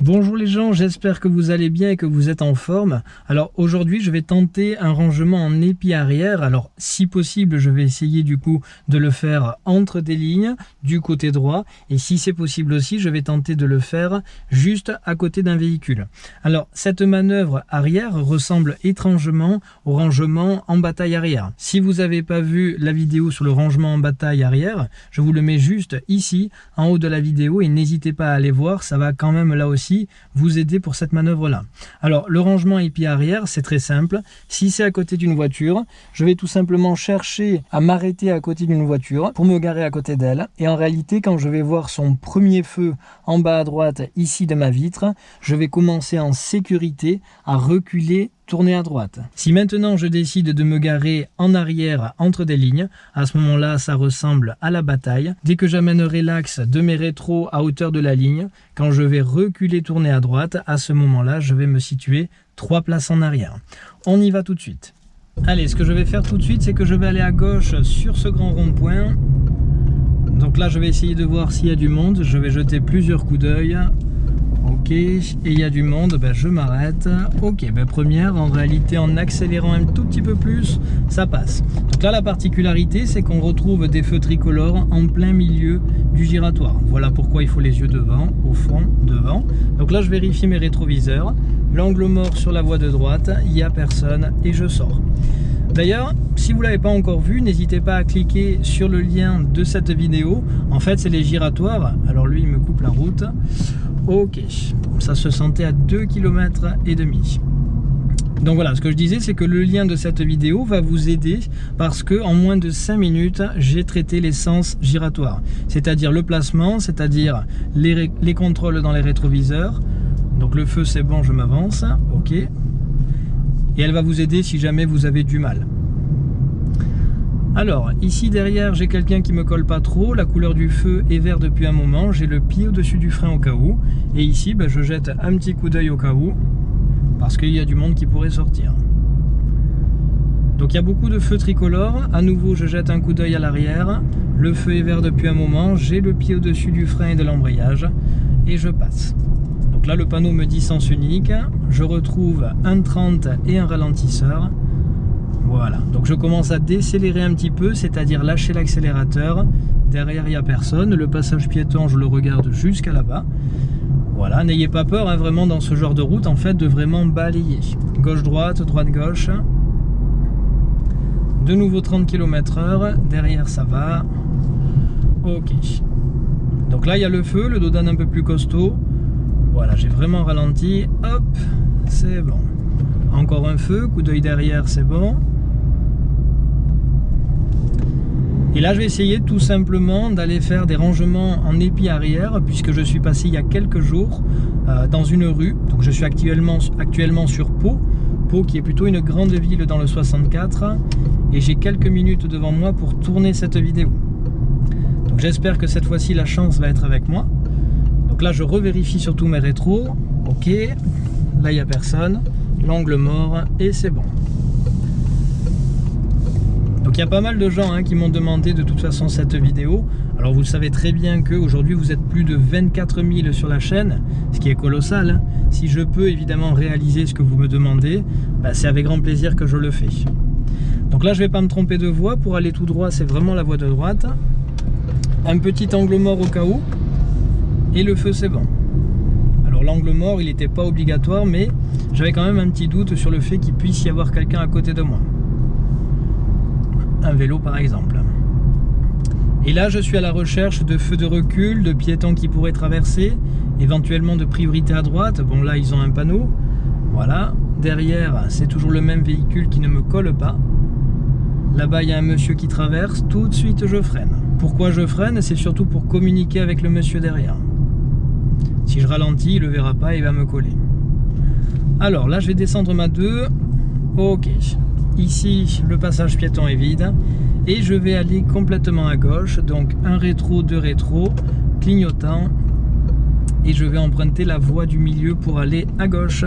Bonjour les gens, j'espère que vous allez bien et que vous êtes en forme. Alors aujourd'hui je vais tenter un rangement en épi arrière. Alors si possible je vais essayer du coup de le faire entre des lignes du côté droit et si c'est possible aussi je vais tenter de le faire juste à côté d'un véhicule. Alors cette manœuvre arrière ressemble étrangement au rangement en bataille arrière. Si vous n'avez pas vu la vidéo sur le rangement en bataille arrière, je vous le mets juste ici en haut de la vidéo et n'hésitez pas à aller voir, ça va quand même là aussi vous aider pour cette manœuvre là. Alors le rangement épi arrière c'est très simple. Si c'est à côté d'une voiture, je vais tout simplement chercher à m'arrêter à côté d'une voiture pour me garer à côté d'elle. Et en réalité quand je vais voir son premier feu en bas à droite ici de ma vitre, je vais commencer en sécurité à reculer tourner à droite. Si maintenant je décide de me garer en arrière entre des lignes, à ce moment-là ça ressemble à la bataille. Dès que j'amènerai l'axe de mes rétros à hauteur de la ligne, quand je vais reculer tourner à droite, à ce moment-là je vais me situer trois places en arrière. On y va tout de suite. Allez, ce que je vais faire tout de suite, c'est que je vais aller à gauche sur ce grand rond-point. Donc là, je vais essayer de voir s'il y a du monde. Je vais jeter plusieurs coups d'œil. Ok, et il y a du monde, ben je m'arrête. Ok, ben première, en réalité en accélérant un tout petit peu plus, ça passe. Donc là la particularité c'est qu'on retrouve des feux tricolores en plein milieu du giratoire. Voilà pourquoi il faut les yeux devant, au fond, devant. Donc là je vérifie mes rétroviseurs, l'angle mort sur la voie de droite, il n'y a personne et je sors. D'ailleurs, si vous ne l'avez pas encore vu, n'hésitez pas à cliquer sur le lien de cette vidéo. En fait, c'est les giratoires. Alors lui, il me coupe la route. Ok, ça se sentait à 2 km et demi. Donc voilà, ce que je disais, c'est que le lien de cette vidéo va vous aider parce que en moins de 5 minutes, j'ai traité l'essence giratoire. C'est-à-dire le placement, c'est-à-dire les, les, contrôles dans les rétroviseurs. Donc le feu, c'est bon, je m'avance. Ok. Et elle va vous aider si jamais vous avez du mal. Alors, ici derrière, j'ai quelqu'un qui me colle pas trop. La couleur du feu est vert depuis un moment. J'ai le pied au-dessus du frein au cas où. Et ici, ben, je jette un petit coup d'œil au cas où. Parce qu'il y a du monde qui pourrait sortir. Donc il y a beaucoup de feux tricolores. À nouveau, je jette un coup d'œil à l'arrière. Le feu est vert depuis un moment. J'ai le pied au-dessus du frein et de l'embrayage. Et je passe. Là, le panneau me dit sens unique. Je retrouve un 30 et un ralentisseur. Voilà, donc je commence à décélérer un petit peu, c'est-à-dire lâcher l'accélérateur. Derrière, il n'y a personne. Le passage piéton, je le regarde jusqu'à là-bas. Voilà, n'ayez pas peur, hein, vraiment, dans ce genre de route, en fait, de vraiment balayer. Gauche-droite, droite-gauche. De nouveau 30 km heure. Derrière, ça va. Ok. Donc là, il y a le feu, le dodan un peu plus costaud. Voilà, j'ai vraiment ralenti. Hop, c'est bon. Encore un feu, coup d'œil derrière, c'est bon. Et là, je vais essayer tout simplement d'aller faire des rangements en épi arrière, puisque je suis passé il y a quelques jours euh, dans une rue. Donc je suis actuellement, actuellement sur Pau, Pau qui est plutôt une grande ville dans le 64. Et j'ai quelques minutes devant moi pour tourner cette vidéo. Donc j'espère que cette fois-ci, la chance va être avec moi. Je revérifie surtout mes rétros. Ok, là, il n'y a personne. L'angle mort, et c'est bon. Donc il y a pas mal de gens hein, qui m'ont demandé de toute façon cette vidéo. Alors vous savez très bien qu'aujourd'hui vous êtes plus de 24 000 sur la chaîne, ce qui est colossal. Hein. Si je peux évidemment réaliser ce que vous me demandez, bah, c'est avec grand plaisir que je le fais. Donc là je vais pas me tromper de voie, pour aller tout droit c'est vraiment la voie de droite. Un petit angle mort au cas où, et le feu c'est bon. Alors l'angle mort il n'était pas obligatoire mais j'avais quand même un petit doute sur le fait qu'il puisse y avoir quelqu'un à côté de moi un vélo par exemple. Et là, je suis à la recherche de feux de recul, de piétons qui pourraient traverser, éventuellement de priorité à droite. Bon, là, ils ont un panneau. Voilà. Derrière, c'est toujours le même véhicule qui ne me colle pas. Là-bas, il y a un monsieur qui traverse. Tout de suite, je freine. Pourquoi je freine? C'est surtout pour communiquer avec le monsieur derrière. Si je ralentis, il ne le verra pas il va me coller. Alors, là, je vais descendre ma 2. Ok. Ici, le passage piéton est vide. Et je vais aller complètement à gauche. Donc un rétro, deux rétro, clignotant. Et je vais emprunter la voie du milieu pour aller à gauche.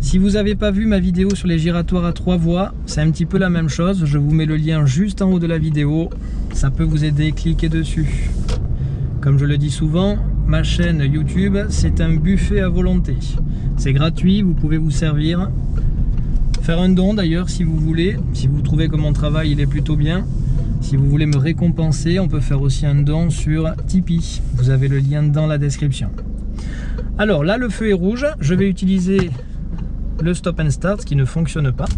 Si vous n'avez pas vu ma vidéo sur les giratoires à trois voies, c'est un petit peu la même chose. Je vous mets le lien juste en haut de la vidéo. Ça peut vous aider, cliquez dessus. Comme je le dis souvent, ma chaîne YouTube, c'est un buffet à volonté. C'est gratuit, vous pouvez vous servir. Faire un don d'ailleurs si vous voulez, si vous trouvez que mon travail il est plutôt bien. Si vous voulez me récompenser, on peut faire aussi un don sur Tipeee. Vous avez le lien dans la description. Alors là, le feu est rouge. Je vais utiliser le stop and start qui ne fonctionne pas.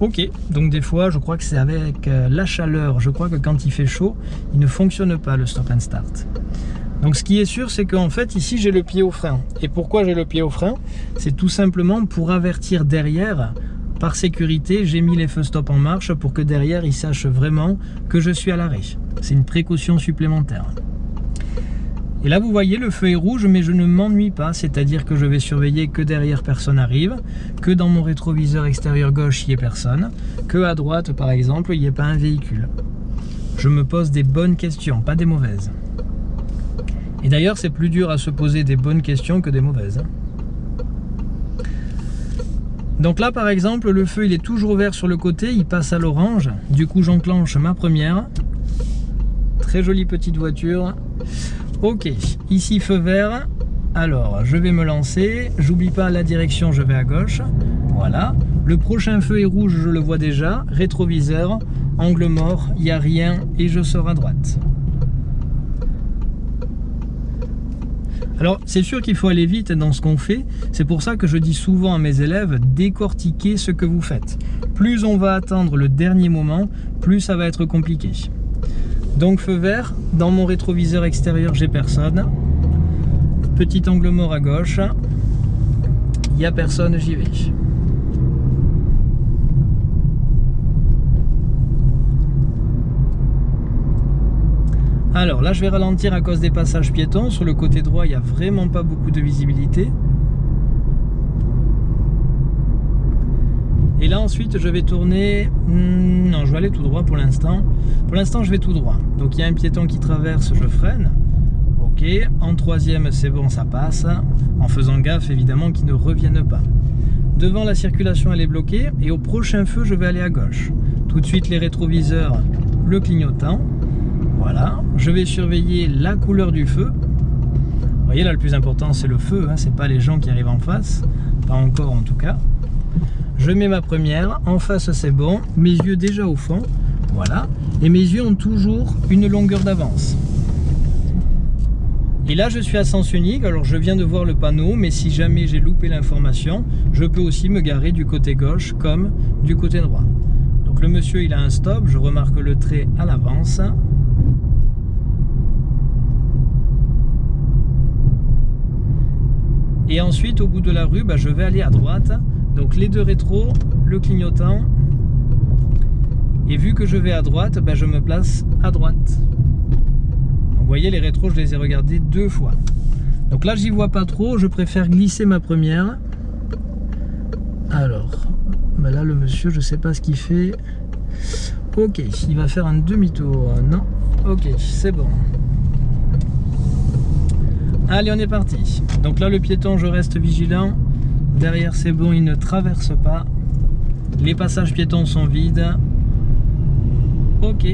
Ok, donc des fois, je crois que c'est avec euh, la chaleur. Je crois que quand il fait chaud, il ne fonctionne pas le stop and start. Donc ce qui est sûr, c'est qu'en fait, ici, j'ai le pied au frein. Et pourquoi j'ai le pied au frein? C'est tout simplement pour avertir derrière par sécurité, j'ai mis les feux stop en marche pour que derrière, ils sachent vraiment que je suis à l'arrêt. C'est une précaution supplémentaire. Et là, vous voyez, le feu est rouge, mais je ne m'ennuie pas, c'est-à-dire que je vais surveiller que derrière personne arrive, que dans mon rétroviseur extérieur gauche, il n'y ait personne, que à droite, par exemple, il n'y ait pas un véhicule. Je me pose des bonnes questions, pas des mauvaises. Et d'ailleurs, c'est plus dur à se poser des bonnes questions que des mauvaises. Hein. Donc là par exemple le feu il est toujours vert sur le côté, il passe à l'orange. Du coup j'enclenche ma première. Très jolie petite voiture. Ok, ici feu vert. Alors je vais me lancer. J'oublie pas la direction, je vais à gauche. Voilà. Le prochain feu est rouge, je le vois déjà. Rétroviseur, angle mort, il n'y a rien et je sors à droite. Alors c'est sûr qu'il faut aller vite dans ce qu'on fait, c'est pour ça que je dis souvent à mes élèves, décortiquez ce que vous faites. Plus on va attendre le dernier moment, plus ça va être compliqué. Donc feu vert, dans mon rétroviseur extérieur j'ai personne. Petit angle mort à gauche, il n'y a personne, j'y vais. Alors là, je vais ralentir à cause des passages piétons. Sur le côté droit, il n'y a vraiment pas beaucoup de visibilité. Et là, ensuite, je vais tourner... Hmm, non, je vais aller tout droit pour l'instant. Pour l'instant, je vais tout droit. Donc, il y a un piéton qui traverse, je freine. Ok. En troisième, c'est bon, ça passe. En faisant gaffe, évidemment, qu'il ne revienne pas. Devant, la circulation, elle est bloquée. Et au prochain feu, je vais aller à gauche. Tout de suite, les rétroviseurs, le clignotant. Voilà, je vais surveiller la couleur du feu. Vous voyez là, le plus important, c'est le feu, hein, c'est pas les gens qui arrivent en face. Pas encore en tout cas. Je mets ma première, en face c'est bon, mes yeux déjà au fond, voilà. Et mes yeux ont toujours une longueur d'avance. Et là, je suis à sens unique, alors je viens de voir le panneau, mais si jamais j'ai loupé l'information, je peux aussi me garer du côté gauche comme du côté droit. Donc le monsieur, il a un stop, je remarque le trait à l'avance. Et ensuite, au bout de la rue, bah, je vais aller à droite. Donc les deux rétros, le clignotant. Et vu que je vais à droite, bah, je me place à droite. Donc vous voyez, les rétros, je les ai regardés deux fois. Donc là, j'y vois pas trop. Je préfère glisser ma première. Alors, bah là, le monsieur, je sais pas ce qu'il fait. Ok, il va faire un demi-tour. Non, ok, c'est bon. Allez, on est parti. Donc là, le piéton, je reste vigilant. Derrière, c'est bon, il ne traverse pas. Les passages piétons sont vides. Ok.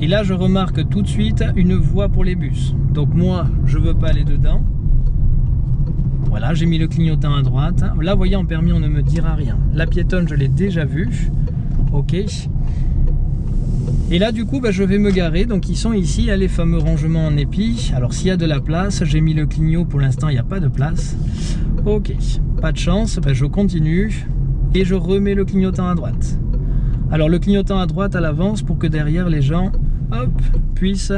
Et là, je remarque tout de suite une voie pour les bus. Donc moi, je veux pas aller dedans. Voilà, j'ai mis le clignotant à droite. Là, voyez, en permis, on ne me dira rien. La piétonne, je l'ai déjà vue. Ok. Et là du coup bah, je vais me garer, donc ils sont ici, a les fameux rangements en épi. Alors s'il y a de la place, j'ai mis le clignot, pour l'instant il n'y a pas de place. Ok, pas de chance, bah, je continue et je remets le clignotant à droite. Alors le clignotant à droite à l'avance pour que derrière les gens puissent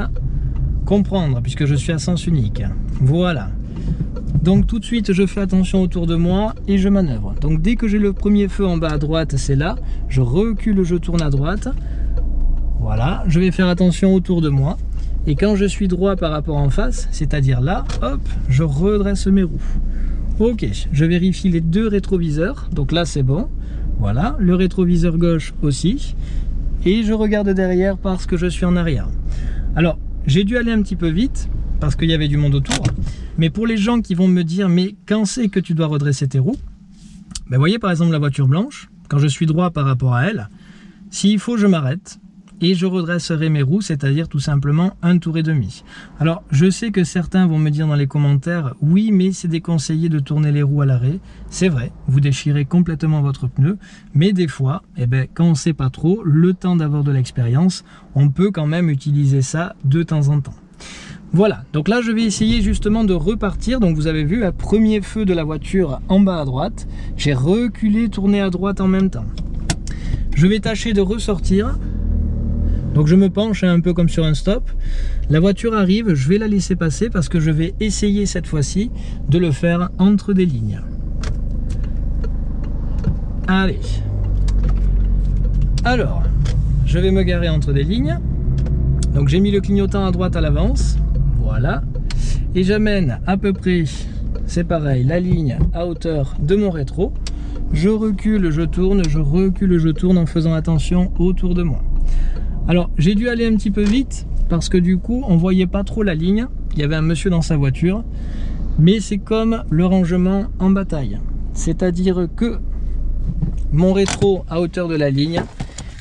comprendre puisque je suis à sens unique. Voilà. Donc tout de suite je fais attention autour de moi et je manœuvre. Donc dès que j'ai le premier feu en bas à droite, c'est là, je recule, je tourne à droite. Voilà, je vais faire attention autour de moi. Et quand je suis droit par rapport en face, c'est-à-dire là, hop, je redresse mes roues. Ok, je vérifie les deux rétroviseurs. Donc là, c'est bon. Voilà, le rétroviseur gauche aussi. Et je regarde derrière parce que je suis en arrière. Alors, j'ai dû aller un petit peu vite parce qu'il y avait du monde autour. Mais pour les gens qui vont me dire, mais quand c'est que tu dois redresser tes roues? Ben, Vous voyez par exemple la voiture blanche, quand je suis droit par rapport à elle, s'il faut, je m'arrête et je redresserai mes roues, c'est-à-dire tout simplement un tour et demi. Alors, je sais que certains vont me dire dans les commentaires, oui, mais c'est déconseillé de tourner les roues à l'arrêt. C'est vrai, vous déchirez complètement votre pneu, mais des fois, eh ben, quand on ne sait pas trop, le temps d'avoir de l'expérience, on peut quand même utiliser ça de temps en temps. Voilà, donc là je vais essayer justement de repartir. Donc vous avez vu, un premier feu de la voiture en bas à droite. J'ai reculé, tourné à droite en même temps. Je vais tâcher de ressortir. Donc je me penche un peu comme sur un stop. La voiture arrive, je vais la laisser passer parce que je vais essayer cette fois-ci de le faire entre des lignes. Allez. Alors, je vais me garer entre des lignes. Donc j'ai mis le clignotant à droite à l'avance. Voilà. Et j'amène à peu près, c'est pareil, la ligne à hauteur de mon rétro. Je recule, je tourne, je recule, je tourne en faisant attention autour de moi. Alors, j'ai dû aller un petit peu vite parce que du coup, on voyait pas trop la ligne. Il y avait un monsieur dans sa voiture. Mais c'est comme le rangement en bataille. C'est-à-dire que mon rétro à hauteur de la ligne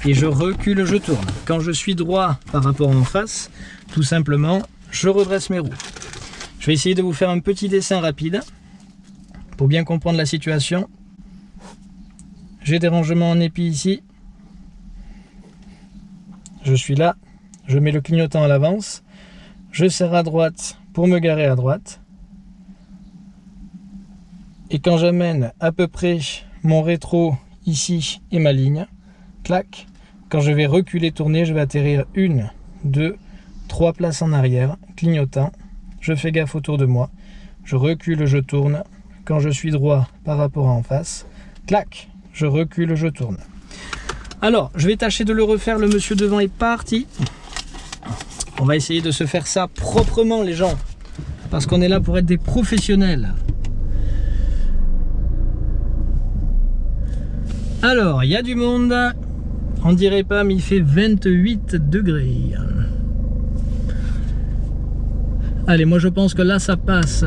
et je recule, je tourne. Quand je suis droit par rapport en face, tout simplement, je redresse mes roues. Je vais essayer de vous faire un petit dessin rapide pour bien comprendre la situation. J'ai des rangements en épi ici. Je suis là, je mets le clignotant à l'avance, je serre à droite pour me garer à droite. Et quand j'amène à peu près mon rétro ici et ma ligne, clac, quand je vais reculer, tourner, je vais atterrir une, deux, trois places en arrière, clignotant, je fais gaffe autour de moi, je recule, je tourne, quand je suis droit par rapport à en face, clac, je recule, je tourne. Alors, je vais tâcher de le refaire, le monsieur devant est parti. On va essayer de se faire ça proprement les gens, parce qu'on est là pour être des professionnels. Alors, il y a du monde, on dirait pas, mais il fait 28 degrés. Allez, moi je pense que là ça passe.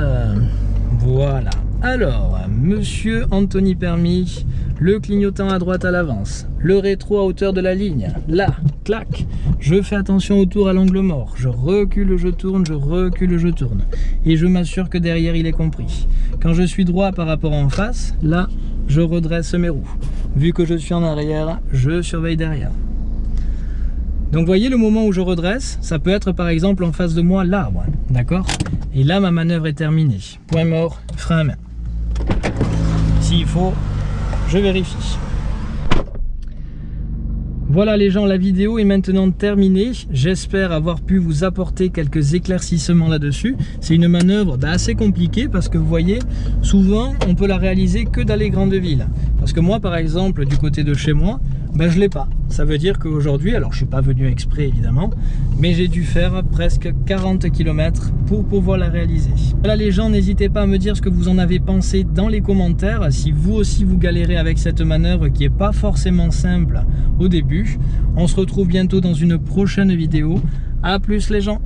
Voilà. Alors, monsieur Anthony Permis, le clignotant à droite à l'avance, le rétro à hauteur de la ligne, là, clac, je fais attention autour à l'angle mort, je recule, je tourne, je recule, je tourne, et je m'assure que derrière il est compris. Quand je suis droit par rapport en face, là, je redresse mes roues. Vu que je suis en arrière, je surveille derrière. Donc voyez le moment où je redresse, ça peut être par exemple en face de moi l'arbre, d'accord? Et là ma manœuvre est terminée. Point mort, frein à main. Faut, je vérifie. Voilà les gens, la vidéo est maintenant terminée. J'espère avoir pu vous apporter quelques éclaircissements là-dessus. C'est une manœuvre assez compliquée parce que vous voyez, souvent on peut la réaliser que dans les grandes villes. Parce que moi par exemple, du côté de chez moi, ben je l'ai pas. Ça veut dire qu'aujourd'hui, alors je suis pas venu exprès évidemment, mais j'ai dû faire presque 40 km pour pouvoir la réaliser. Voilà les gens, n'hésitez pas à me dire ce que vous en avez pensé dans les commentaires. Si vous aussi vous galérez avec cette manœuvre qui est pas forcément simple au début. On se retrouve bientôt dans une prochaine vidéo. A plus les gens